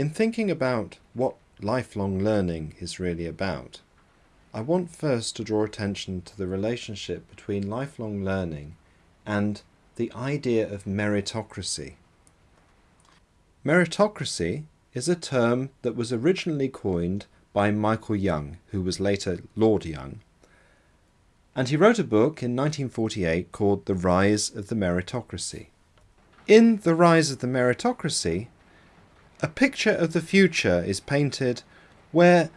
In thinking about what lifelong learning is really about, I want first to draw attention to the relationship between lifelong learning and the idea of meritocracy. Meritocracy is a term that was originally coined by Michael Young, who was later Lord Young, and he wrote a book in 1948 called The Rise of the Meritocracy. In The Rise of the Meritocracy, a picture of the future is painted where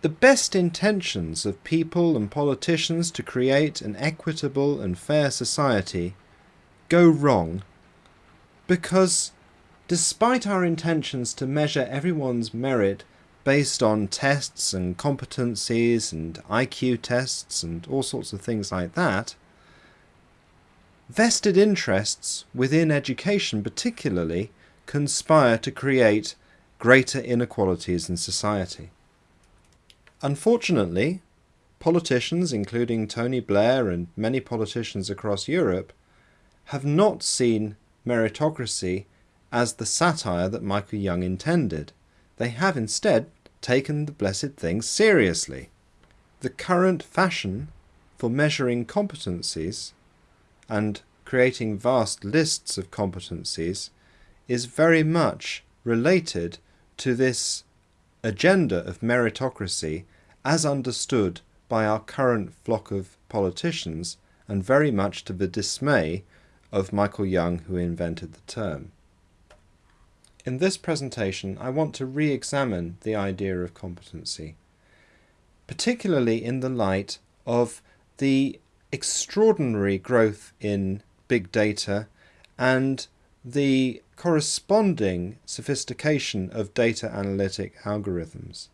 the best intentions of people and politicians to create an equitable and fair society go wrong because despite our intentions to measure everyone's merit based on tests and competencies and IQ tests and all sorts of things like that, vested interests within education particularly conspire to create greater inequalities in society. Unfortunately, politicians, including Tony Blair and many politicians across Europe, have not seen meritocracy as the satire that Michael Young intended. They have instead taken the blessed thing seriously. The current fashion for measuring competencies and creating vast lists of competencies is very much related to this agenda of meritocracy as understood by our current flock of politicians and very much to the dismay of Michael Young who invented the term. In this presentation I want to re-examine the idea of competency, particularly in the light of the extraordinary growth in big data and the corresponding sophistication of data analytic algorithms.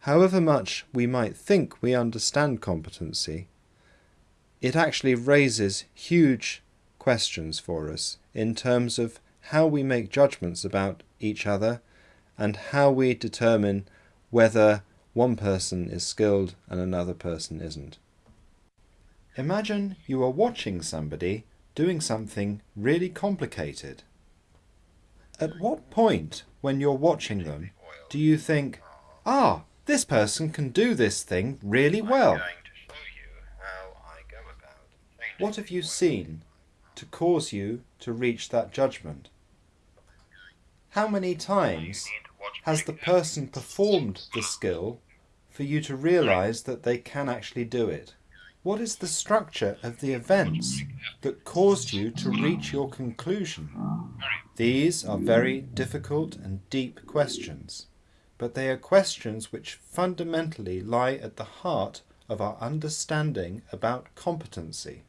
However much we might think we understand competency, it actually raises huge questions for us in terms of how we make judgments about each other and how we determine whether one person is skilled and another person isn't. Imagine you are watching somebody doing something really complicated. At what point, when you're watching them, do you think, ah, this person can do this thing really well? What have you seen to cause you to reach that judgment? How many times has the person performed the skill for you to realize that they can actually do it? What is the structure of the events that caused you to reach your conclusion? These are very difficult and deep questions, but they are questions which fundamentally lie at the heart of our understanding about competency.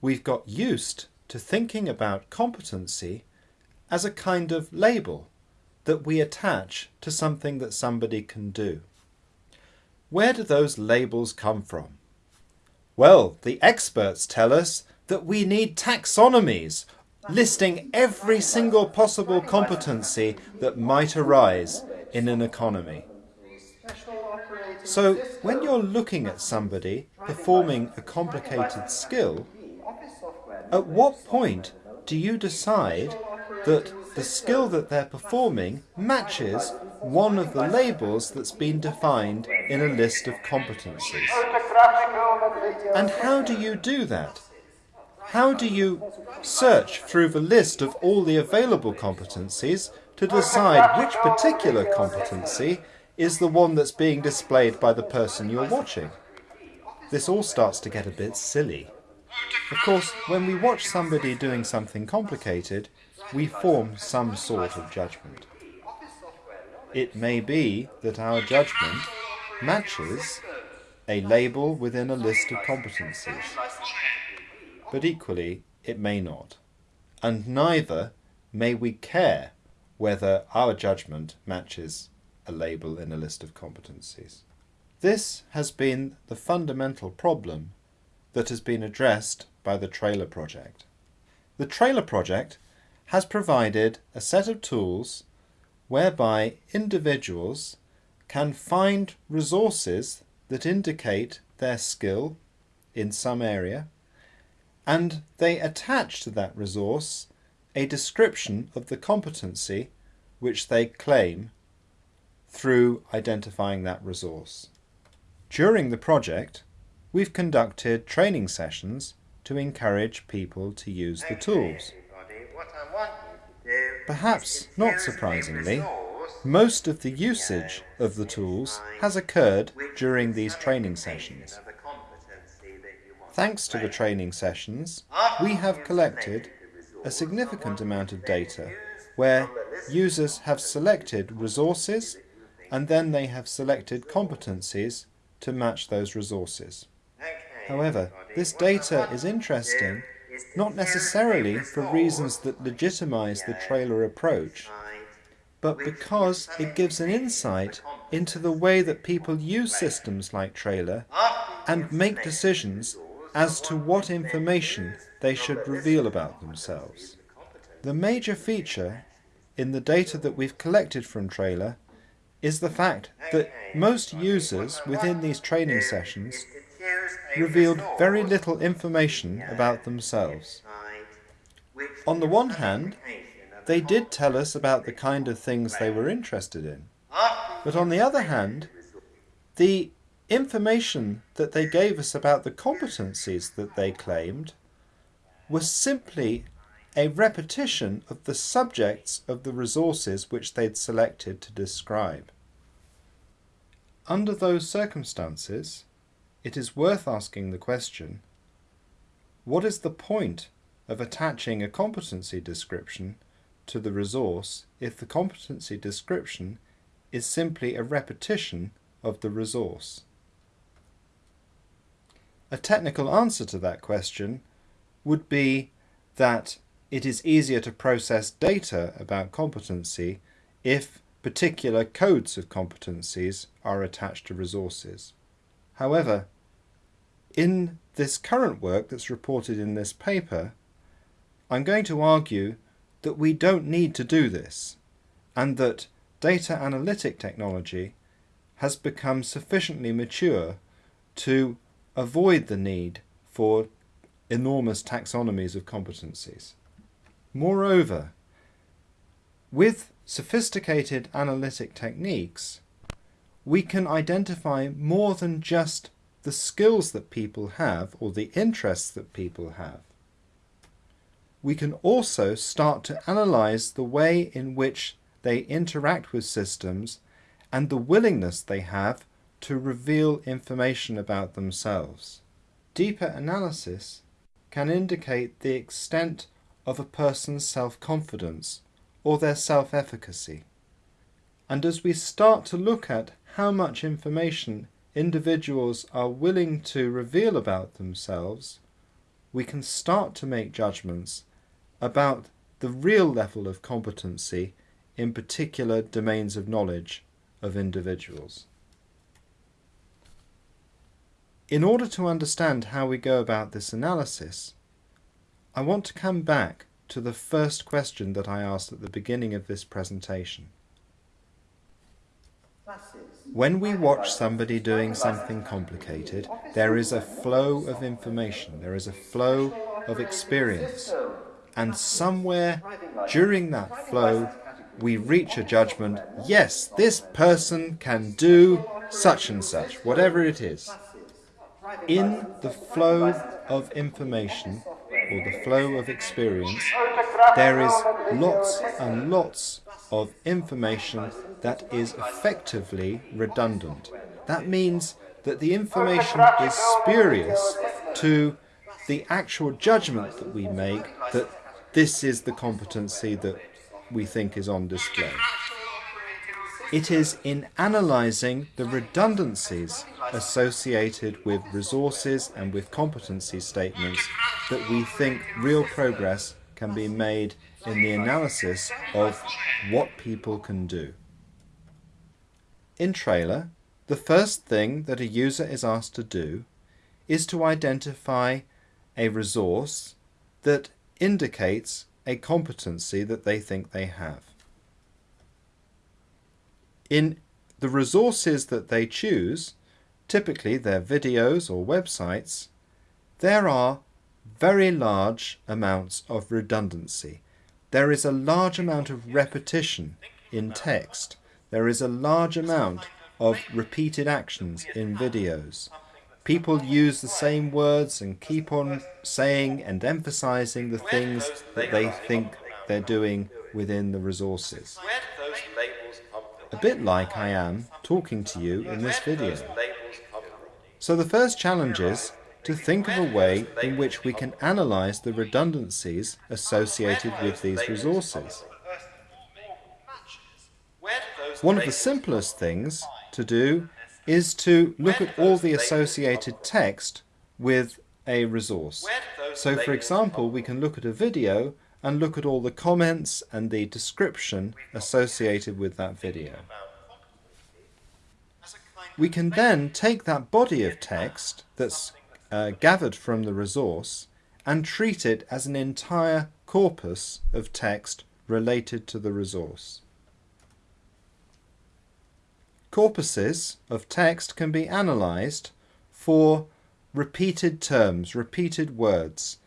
We've got used to thinking about competency as a kind of label that we attach to something that somebody can do. Where do those labels come from? Well, the experts tell us that we need taxonomies listing every single possible competency that might arise in an economy. So when you're looking at somebody performing a complicated skill, at what point do you decide that the skill that they're performing matches one of the labels that's been defined in a list of competencies. And how do you do that? How do you search through the list of all the available competencies to decide which particular competency is the one that's being displayed by the person you're watching? This all starts to get a bit silly. Of course, when we watch somebody doing something complicated, we form some sort of judgment. It may be that our judgment matches a label within a list of competencies, but equally it may not, and neither may we care whether our judgment matches a label in a list of competencies. This has been the fundamental problem that has been addressed by the Trailer Project. The Trailer Project has provided a set of tools whereby individuals can find resources that indicate their skill in some area and they attach to that resource a description of the competency which they claim through identifying that resource. During the project, we've conducted training sessions to encourage people to use the tools. Perhaps not surprisingly, most of the usage of the tools has occurred during these training sessions. Thanks to the training sessions, we have collected a significant amount of data where users have selected resources and then they have selected competencies to match those resources. However, this data is interesting not necessarily for reasons that legitimize the trailer approach, but because it gives an insight into the way that people use systems like trailer and make decisions as to what information they should reveal about themselves. The major feature in the data that we've collected from trailer is the fact that most users within these training sessions revealed very little information about themselves. On the one hand, they did tell us about the kind of things they were interested in. But on the other hand, the information that they gave us about the competencies that they claimed was simply a repetition of the subjects of the resources which they'd selected to describe. Under those circumstances, it is worth asking the question, what is the point of attaching a competency description to the resource if the competency description is simply a repetition of the resource? A technical answer to that question would be that it is easier to process data about competency if particular codes of competencies are attached to resources. However, in this current work that's reported in this paper, I'm going to argue that we don't need to do this and that data analytic technology has become sufficiently mature to avoid the need for enormous taxonomies of competencies. Moreover, with sophisticated analytic techniques, we can identify more than just the skills that people have or the interests that people have. We can also start to analyze the way in which they interact with systems and the willingness they have to reveal information about themselves. Deeper analysis can indicate the extent of a person's self-confidence or their self-efficacy. And as we start to look at how much information individuals are willing to reveal about themselves, we can start to make judgments about the real level of competency in particular domains of knowledge of individuals. In order to understand how we go about this analysis, I want to come back to the first question that I asked at the beginning of this presentation. When we watch somebody doing something complicated, there is a flow of information, there is a flow of experience, and somewhere during that flow we reach a judgment, yes, this person can do such and such, whatever it is. In the flow of information, or the flow of experience, there is lots and lots of information that is effectively redundant. That means that the information is spurious to the actual judgment that we make that this is the competency that we think is on display. It is in analysing the redundancies associated with resources and with competency statements that we think real progress can be made in the analysis of what people can do. In Trailer, the first thing that a user is asked to do is to identify a resource that indicates a competency that they think they have. In the resources that they choose, typically their videos or websites, there are very large amounts of redundancy. There is a large amount of repetition in text. There is a large amount of repeated actions in videos. People use the same words and keep on saying and emphasizing the things that they think they're doing within the resources. A bit like I am talking to you in this video. So the first challenge is to think of a way in which we can analyze the redundancies associated with these resources. One of the simplest things to do is to look at all the associated text with a resource. So for example, we can look at a video and look at all the comments and the description associated with that video. We can then take that body of text that's uh, gathered from the resource and treat it as an entire corpus of text related to the resource. Corpuses of text can be analysed for repeated terms, repeated words,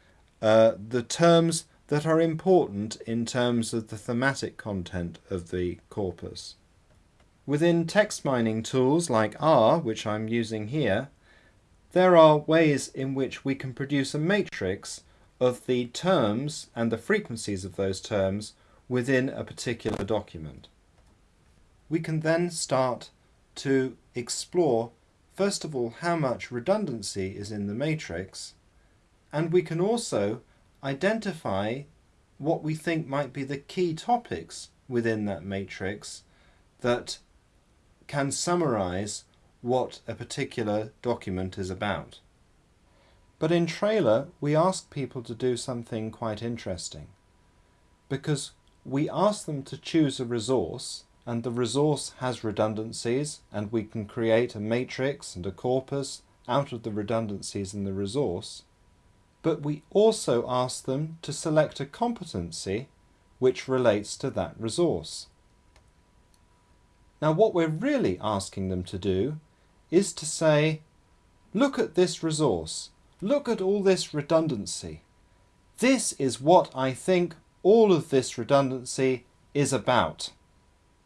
uh, the terms that are important in terms of the thematic content of the corpus. Within text mining tools like R, which I'm using here, there are ways in which we can produce a matrix of the terms and the frequencies of those terms within a particular document. We can then start to explore first of all how much redundancy is in the matrix and we can also identify what we think might be the key topics within that matrix that can summarize what a particular document is about. But in Trailer we ask people to do something quite interesting because we ask them to choose a resource and the resource has redundancies and we can create a matrix and a corpus out of the redundancies in the resource. But we also ask them to select a competency which relates to that resource. Now what we're really asking them to do is to say, look at this resource, look at all this redundancy. This is what I think all of this redundancy is about.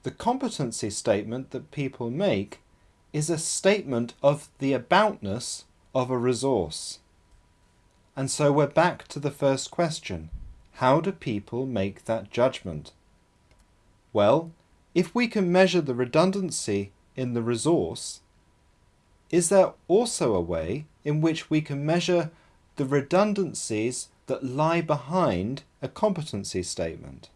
The competency statement that people make is a statement of the aboutness of a resource. And so we're back to the first question. How do people make that judgment? Well, if we can measure the redundancy in the resource, is there also a way in which we can measure the redundancies that lie behind a competency statement?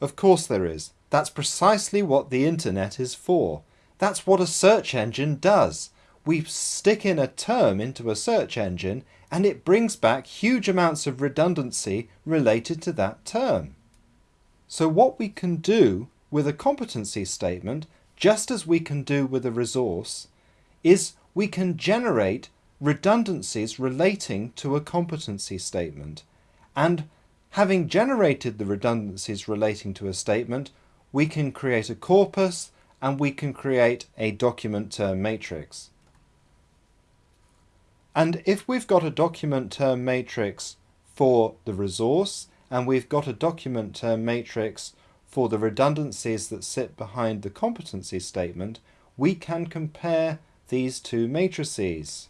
Of course there is. That's precisely what the internet is for. That's what a search engine does. We stick in a term into a search engine and it brings back huge amounts of redundancy related to that term. So what we can do with a competency statement, just as we can do with a resource, is we can generate redundancies relating to a competency statement. And having generated the redundancies relating to a statement, we can create a corpus and we can create a document term matrix. And if we've got a document term matrix for the resource and we've got a document term matrix for the redundancies that sit behind the competency statement, we can compare these two matrices.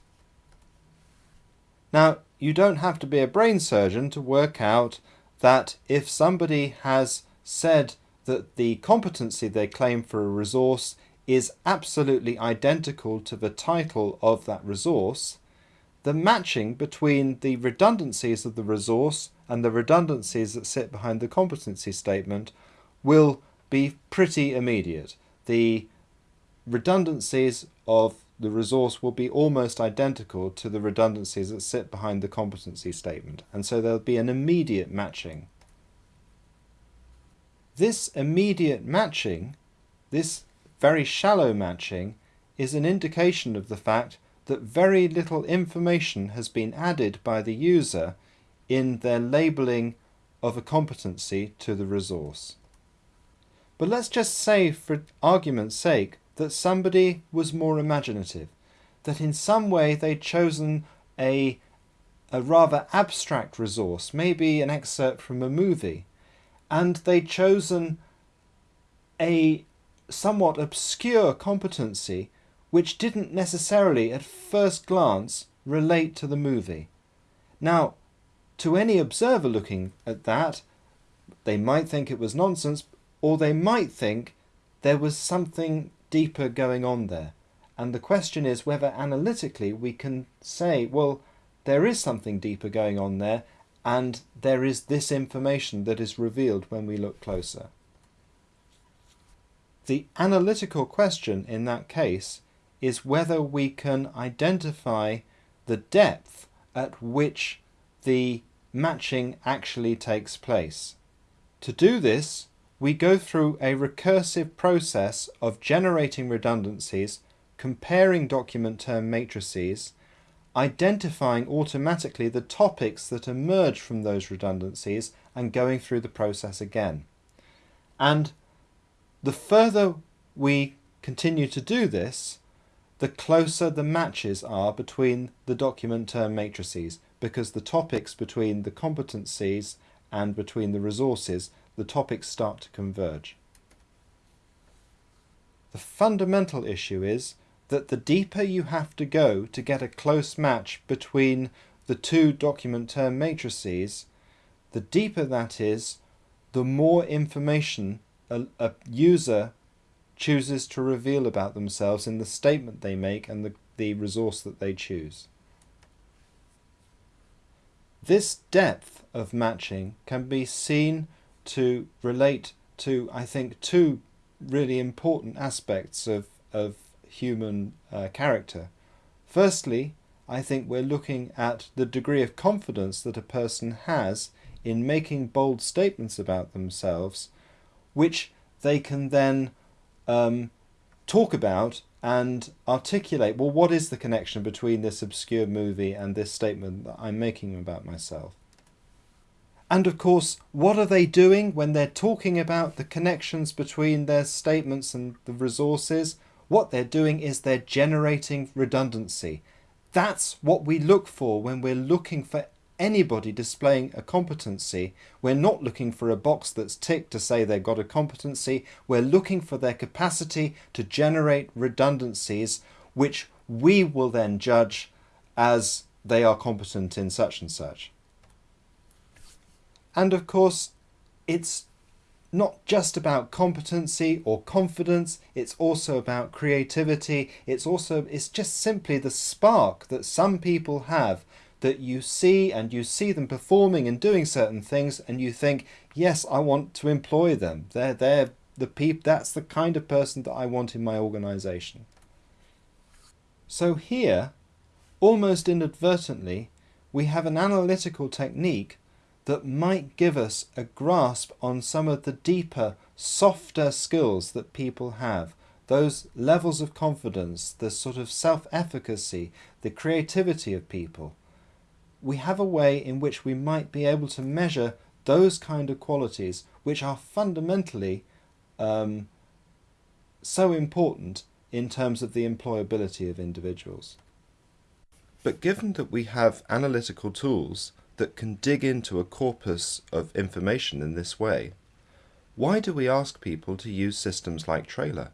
Now, you don't have to be a brain surgeon to work out that if somebody has said that the competency they claim for a resource is absolutely identical to the title of that resource, the matching between the redundancies of the resource and the redundancies that sit behind the competency statement will be pretty immediate. The redundancies of the resource will be almost identical to the redundancies that sit behind the competency statement and so there'll be an immediate matching. This immediate matching, this very shallow matching, is an indication of the fact that very little information has been added by the user in their labeling of a competency to the resource. But let's just say, for argument's sake, that somebody was more imaginative, that in some way they'd chosen a, a rather abstract resource, maybe an excerpt from a movie, and they'd chosen a somewhat obscure competency which didn't necessarily at first glance relate to the movie. Now, to any observer looking at that, they might think it was nonsense, or they might think there was something deeper going on there. And the question is whether analytically we can say, well, there is something deeper going on there, and there is this information that is revealed when we look closer. The analytical question in that case is whether we can identify the depth at which the matching actually takes place. To do this, we go through a recursive process of generating redundancies, comparing document term matrices, identifying automatically the topics that emerge from those redundancies and going through the process again. And the further we continue to do this, the closer the matches are between the document term matrices because the topics between the competencies and between the resources, the topics start to converge. The fundamental issue is that the deeper you have to go to get a close match between the two document term matrices, the deeper that is, the more information a, a user chooses to reveal about themselves in the statement they make and the, the resource that they choose. This depth of matching can be seen to relate to, I think, two really important aspects of, of human uh, character. Firstly, I think we're looking at the degree of confidence that a person has in making bold statements about themselves, which they can then um, talk about and articulate, well, what is the connection between this obscure movie and this statement that I'm making about myself? And of course, what are they doing when they're talking about the connections between their statements and the resources? What they're doing is they're generating redundancy. That's what we look for when we're looking for anybody displaying a competency. We're not looking for a box that's ticked to say they've got a competency. We're looking for their capacity to generate redundancies, which we will then judge as they are competent in such and such. And of course, it's not just about competency or confidence, it's also about creativity. It's also, it's just simply the spark that some people have that you see and you see them performing and doing certain things and you think, yes, I want to employ them. They're, they're the peop that's the kind of person that I want in my organization. So here, almost inadvertently, we have an analytical technique that might give us a grasp on some of the deeper, softer skills that people have, those levels of confidence, the sort of self-efficacy, the creativity of people we have a way in which we might be able to measure those kind of qualities which are fundamentally um, so important in terms of the employability of individuals. But given that we have analytical tools that can dig into a corpus of information in this way, why do we ask people to use systems like Trailer?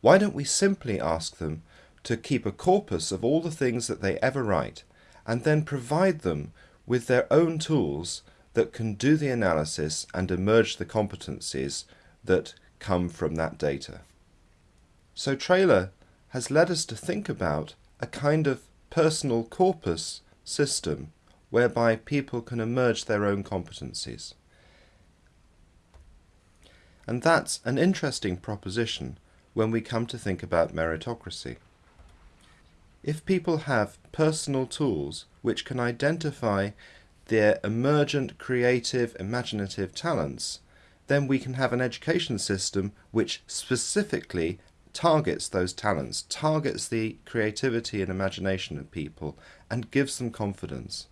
Why don't we simply ask them to keep a corpus of all the things that they ever write and then provide them with their own tools that can do the analysis and emerge the competencies that come from that data. So Trailer has led us to think about a kind of personal corpus system whereby people can emerge their own competencies. And that's an interesting proposition when we come to think about meritocracy. If people have personal tools which can identify their emergent, creative, imaginative talents, then we can have an education system which specifically targets those talents, targets the creativity and imagination of people, and gives them confidence.